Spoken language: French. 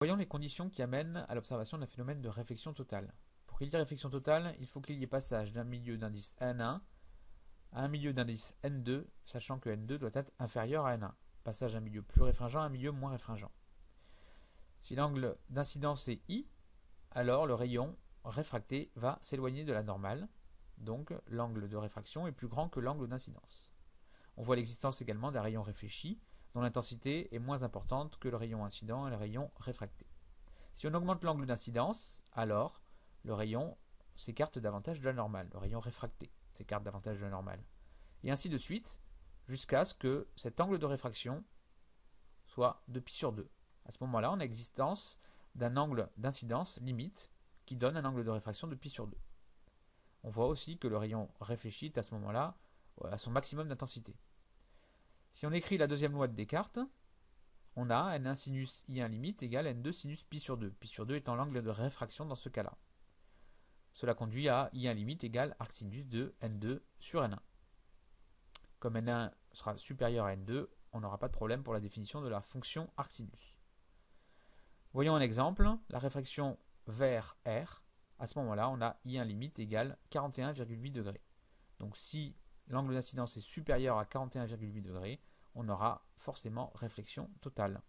Voyons les conditions qui amènent à l'observation d'un phénomène de réflexion totale. Pour qu'il y ait réflexion totale, il faut qu'il y ait passage d'un milieu d'indice N1 à un milieu d'indice N2, sachant que N2 doit être inférieur à N1. Passage d'un milieu plus réfringent à un milieu moins réfringent. Si l'angle d'incidence est I, alors le rayon réfracté va s'éloigner de la normale, donc l'angle de réfraction est plus grand que l'angle d'incidence. On voit l'existence également d'un rayon réfléchi, dont l'intensité est moins importante que le rayon incident et le rayon réfracté. Si on augmente l'angle d'incidence, alors le rayon s'écarte davantage de la normale, le rayon réfracté s'écarte davantage de la normale. Et ainsi de suite, jusqu'à ce que cet angle de réfraction soit de pi sur 2. À ce moment-là, on a existence d'un angle d'incidence limite qui donne un angle de réfraction de pi sur 2. On voit aussi que le rayon réfléchit à ce moment-là à son maximum d'intensité. Si on écrit la deuxième loi de Descartes, on a n1 sinus i1 limite égale n2 sinus pi sur 2, pi sur 2 étant l'angle de réfraction dans ce cas-là. Cela conduit à i1 limite égale arc sinus de n2 sur n1. Comme n1 sera supérieur à n2, on n'aura pas de problème pour la définition de la fonction arc sinus. Voyons un exemple, la réfraction vers R, à ce moment-là, on a I1 limite égale 41,8 degrés. Donc si l'angle d'incidence est supérieur à 41,8 degrés, on aura forcément réflexion totale.